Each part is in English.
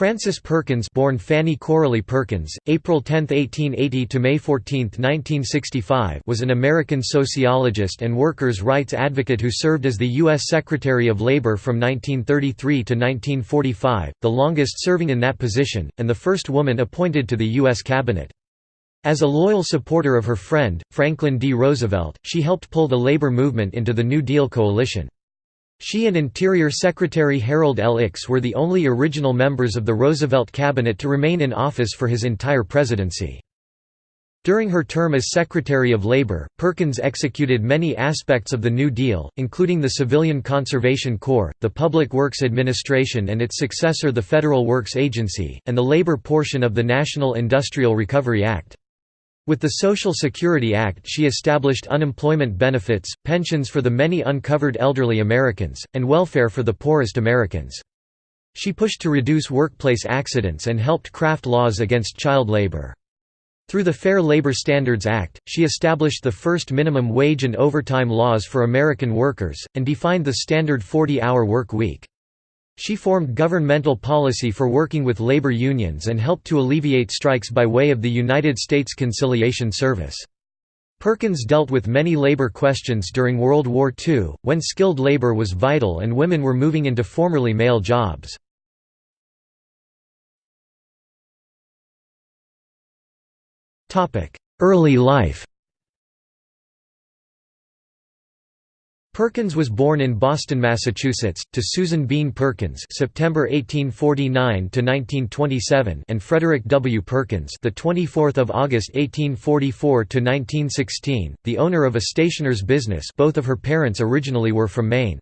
Frances Perkins born Fanny Coralie Perkins, April 10, 1880 to May 14, 1965 was an American sociologist and workers' rights advocate who served as the U.S. Secretary of Labor from 1933 to 1945, the longest serving in that position, and the first woman appointed to the U.S. Cabinet. As a loyal supporter of her friend, Franklin D. Roosevelt, she helped pull the labor movement into the New Deal coalition. She and Interior Secretary Harold L. Ickes were the only original members of the Roosevelt cabinet to remain in office for his entire presidency. During her term as Secretary of Labor, Perkins executed many aspects of the New Deal, including the Civilian Conservation Corps, the Public Works Administration and its successor the Federal Works Agency, and the labor portion of the National Industrial Recovery Act. With the Social Security Act she established unemployment benefits, pensions for the many uncovered elderly Americans, and welfare for the poorest Americans. She pushed to reduce workplace accidents and helped craft laws against child labor. Through the Fair Labor Standards Act, she established the first minimum wage and overtime laws for American workers, and defined the standard 40-hour work week. She formed governmental policy for working with labor unions and helped to alleviate strikes by way of the United States Conciliation Service. Perkins dealt with many labor questions during World War II, when skilled labor was vital and women were moving into formerly male jobs. Early life Perkins was born in Boston, Massachusetts, to Susan Bean Perkins (September 1849 to 1927) and Frederick W. Perkins, the 24th of August 1844 to 1916, the owner of a stationer's business. Both of her parents originally were from Maine.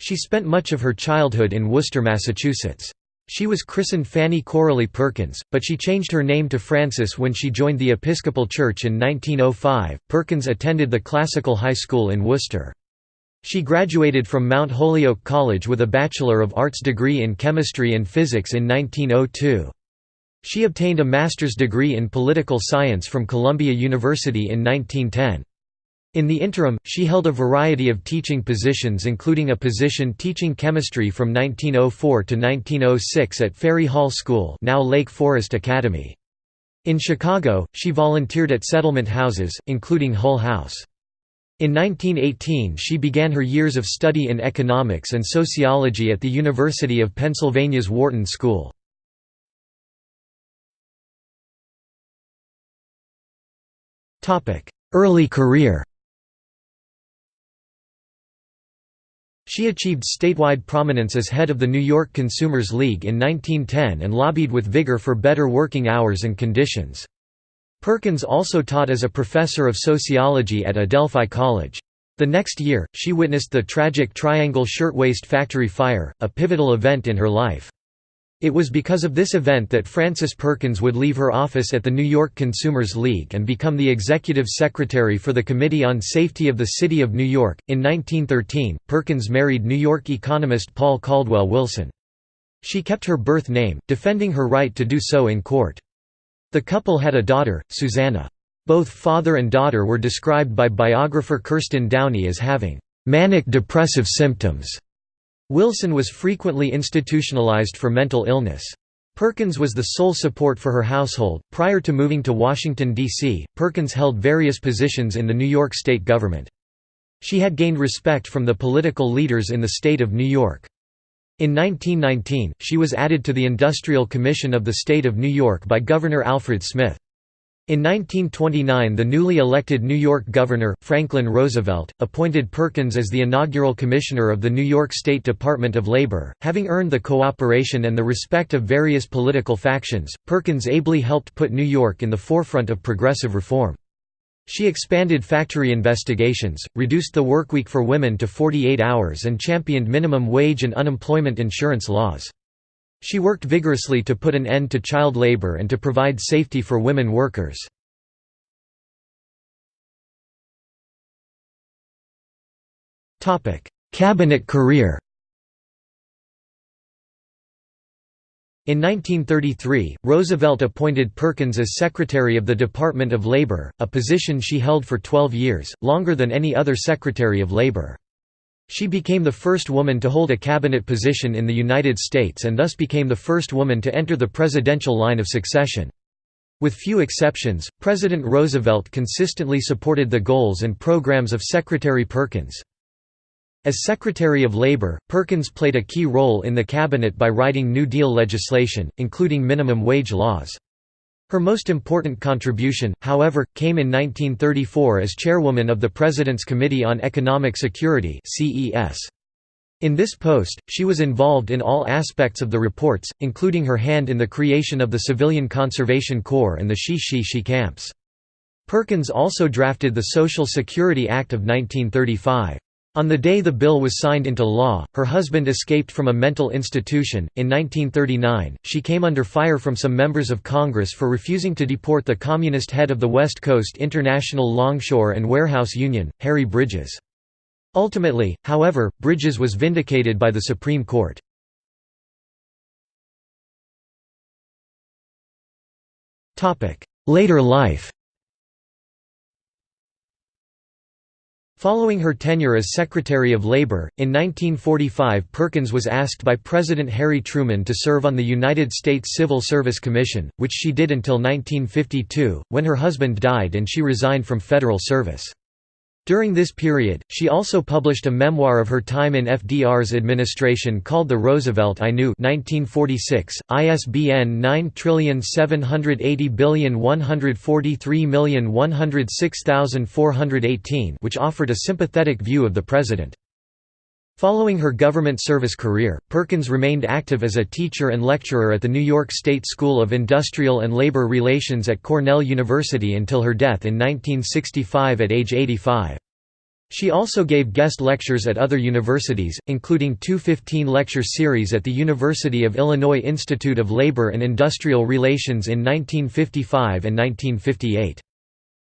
She spent much of her childhood in Worcester, Massachusetts. She was christened Fanny Coralie Perkins, but she changed her name to Frances when she joined the Episcopal Church in 1905. Perkins attended the Classical High School in Worcester. She graduated from Mount Holyoke College with a Bachelor of Arts degree in Chemistry and Physics in 1902. She obtained a master's degree in political science from Columbia University in 1910. In the interim, she held a variety of teaching positions including a position teaching chemistry from 1904 to 1906 at Ferry Hall School now Lake Forest Academy. In Chicago, she volunteered at settlement houses, including Hull House. In 1918 she began her years of study in economics and sociology at the University of Pennsylvania's Wharton School. Early career She achieved statewide prominence as head of the New York Consumers League in 1910 and lobbied with vigor for better working hours and conditions. Perkins also taught as a professor of sociology at Adelphi College. The next year, she witnessed the tragic Triangle Shirtwaist Factory fire, a pivotal event in her life. It was because of this event that Frances Perkins would leave her office at the New York Consumers League and become the executive secretary for the Committee on Safety of the City of New York. In 1913, Perkins married New York economist Paul Caldwell Wilson. She kept her birth name, defending her right to do so in court. The couple had a daughter, Susanna. Both father and daughter were described by biographer Kirsten Downey as having manic depressive symptoms. Wilson was frequently institutionalized for mental illness. Perkins was the sole support for her household. Prior to moving to Washington, D.C., Perkins held various positions in the New York state government. She had gained respect from the political leaders in the state of New York. In 1919, she was added to the Industrial Commission of the State of New York by Governor Alfred Smith. In 1929 the newly elected New York Governor, Franklin Roosevelt, appointed Perkins as the inaugural commissioner of the New York State Department of Labor. Having earned the cooperation and the respect of various political factions, Perkins ably helped put New York in the forefront of progressive reform. She expanded factory investigations, reduced the workweek for women to 48 hours and championed minimum wage and unemployment insurance laws. She worked vigorously to put an end to child labor and to provide safety for women workers. Cabinet career In 1933, Roosevelt appointed Perkins as Secretary of the Department of Labor, a position she held for 12 years, longer than any other Secretary of Labor. She became the first woman to hold a cabinet position in the United States and thus became the first woman to enter the presidential line of succession. With few exceptions, President Roosevelt consistently supported the goals and programs of Secretary Perkins. As Secretary of Labor, Perkins played a key role in the cabinet by writing New Deal legislation, including minimum wage laws. Her most important contribution, however, came in 1934 as chairwoman of the President's Committee on Economic Security In this post, she was involved in all aspects of the reports, including her hand in the creation of the Civilian Conservation Corps and the CCC camps. Perkins also drafted the Social Security Act of 1935. On the day the bill was signed into law, her husband escaped from a mental institution. In 1939, she came under fire from some members of Congress for refusing to deport the communist head of the West Coast International Longshore and Warehouse Union, Harry Bridges. Ultimately, however, Bridges was vindicated by the Supreme Court. Later life Following her tenure as Secretary of Labor, in 1945 Perkins was asked by President Harry Truman to serve on the United States Civil Service Commission, which she did until 1952, when her husband died and she resigned from federal service. During this period, she also published a memoir of her time in FDR's administration called The Roosevelt I Knew 1946, ISBN 9780143106418 which offered a sympathetic view of the president. Following her government service career, Perkins remained active as a teacher and lecturer at the New York State School of Industrial and Labor Relations at Cornell University until her death in 1965 at age 85. She also gave guest lectures at other universities, including two 15-lecture series at the University of Illinois Institute of Labor and Industrial Relations in 1955 and 1958.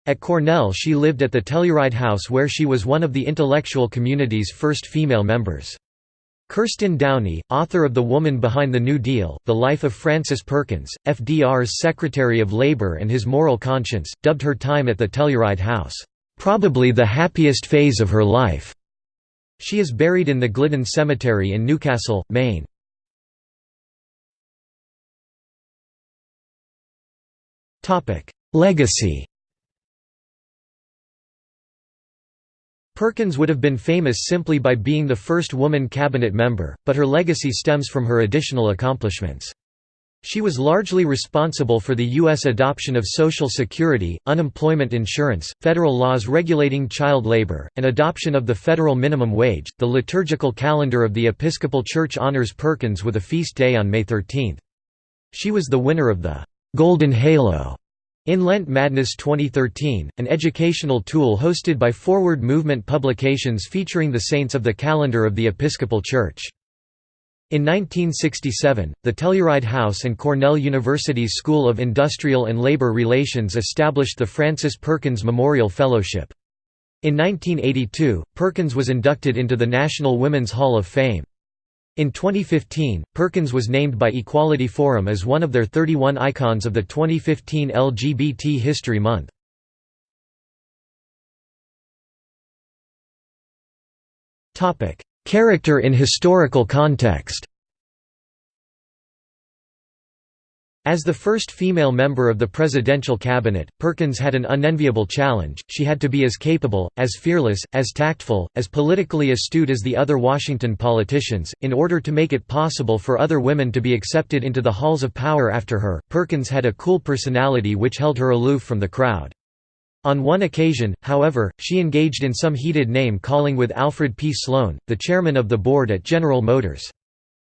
At Cornell she lived at the Telluride House where she was one of the intellectual community's first female members. Kirsten Downey, author of The Woman Behind the New Deal, The Life of Frances Perkins, FDR's Secretary of Labor and His Moral Conscience, dubbed her time at the Telluride House, "...probably the happiest phase of her life." She is buried in the Glidden Cemetery in Newcastle, Maine. Legacy Perkins would have been famous simply by being the first woman cabinet member, but her legacy stems from her additional accomplishments. She was largely responsible for the U.S. adoption of Social Security, unemployment insurance, federal laws regulating child labor, and adoption of the federal minimum wage. The liturgical calendar of the Episcopal Church honors Perkins with a feast day on May 13. She was the winner of the Golden Halo in Lent Madness 2013, an educational tool hosted by Forward Movement Publications featuring the saints of the calendar of the Episcopal Church. In 1967, the Telluride House and Cornell University's School of Industrial and Labor Relations established the Frances Perkins Memorial Fellowship. In 1982, Perkins was inducted into the National Women's Hall of Fame. In 2015, Perkins was named by Equality Forum as one of their 31 icons of the 2015 LGBT History Month. Character in historical context As the first female member of the presidential cabinet, Perkins had an unenviable challenge, she had to be as capable, as fearless, as tactful, as politically astute as the other Washington politicians, in order to make it possible for other women to be accepted into the halls of power after her. Perkins had a cool personality which held her aloof from the crowd. On one occasion, however, she engaged in some heated name-calling with Alfred P. Sloan, the chairman of the board at General Motors.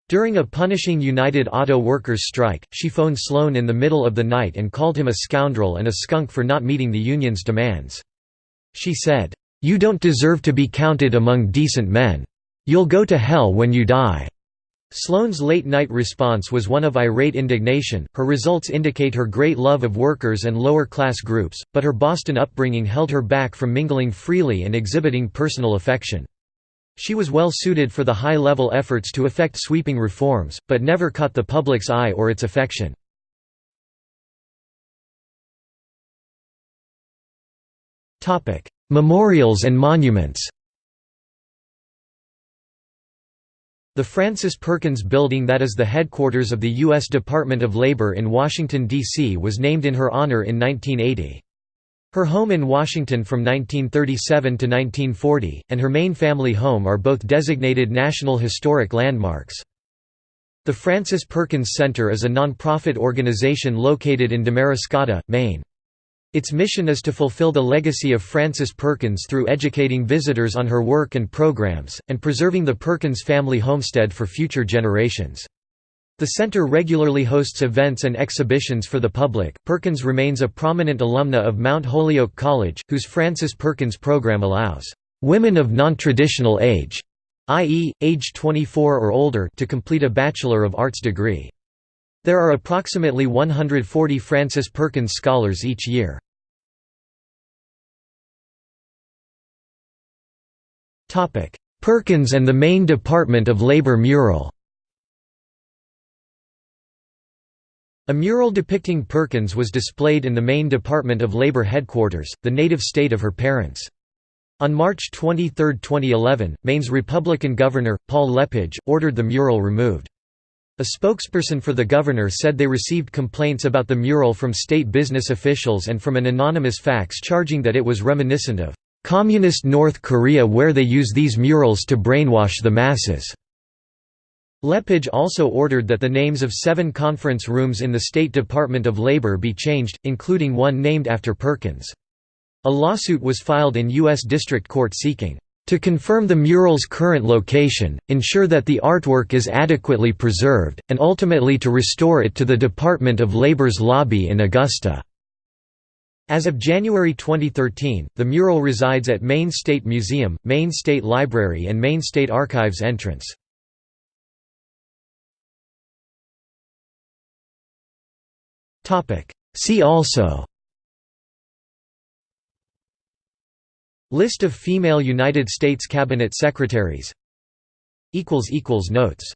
During a punishing United Auto Workers strike, she phoned Sloan in the middle of the night and called him a scoundrel and a skunk for not meeting the union's demands. She said, "'You don't deserve to be counted among decent men. You'll go to hell when you die.'" Sloan's late-night response was one of irate indignation. Her results indicate her great love of workers and lower-class groups, but her Boston upbringing held her back from mingling freely and exhibiting personal affection. She was well suited for the high-level efforts to effect sweeping reforms, but never caught the public's eye or its affection. Memorials and monuments The Frances Perkins Building that is the headquarters of the U.S. Department of Labor in Washington, D.C. was named in her honor in 1980. Her home in Washington from 1937 to 1940, and her main family home are both designated National Historic Landmarks. The Frances Perkins Center is a nonprofit organization located in Damariscotta, Maine. Its mission is to fulfill the legacy of Frances Perkins through educating visitors on her work and programs, and preserving the Perkins family homestead for future generations. The center regularly hosts events and exhibitions for the public. Perkins remains a prominent alumna of Mount Holyoke College, whose Frances Perkins program allows women of non-traditional age, i.e., age 24 or older, to complete a Bachelor of Arts degree. There are approximately 140 Frances Perkins Scholars each year. Perkins and the Maine Department of Labor mural A mural depicting Perkins was displayed in the Maine Department of Labor headquarters, the native state of her parents. On March 23, 2011, Maine's Republican governor, Paul LePage, ordered the mural removed. A spokesperson for the governor said they received complaints about the mural from state business officials and from an anonymous fax charging that it was reminiscent of "...communist North Korea where they use these murals to brainwash the masses." LePage also ordered that the names of seven conference rooms in the State Department of Labor be changed, including one named after Perkins. A lawsuit was filed in U.S. District Court seeking to confirm the mural's current location, ensure that the artwork is adequately preserved, and ultimately to restore it to the Department of Labor's lobby in Augusta." As of January 2013, the mural resides at Maine State Museum, Maine State Library and Maine State Archives entrance. See also. List of female United States Cabinet Secretaries. Notes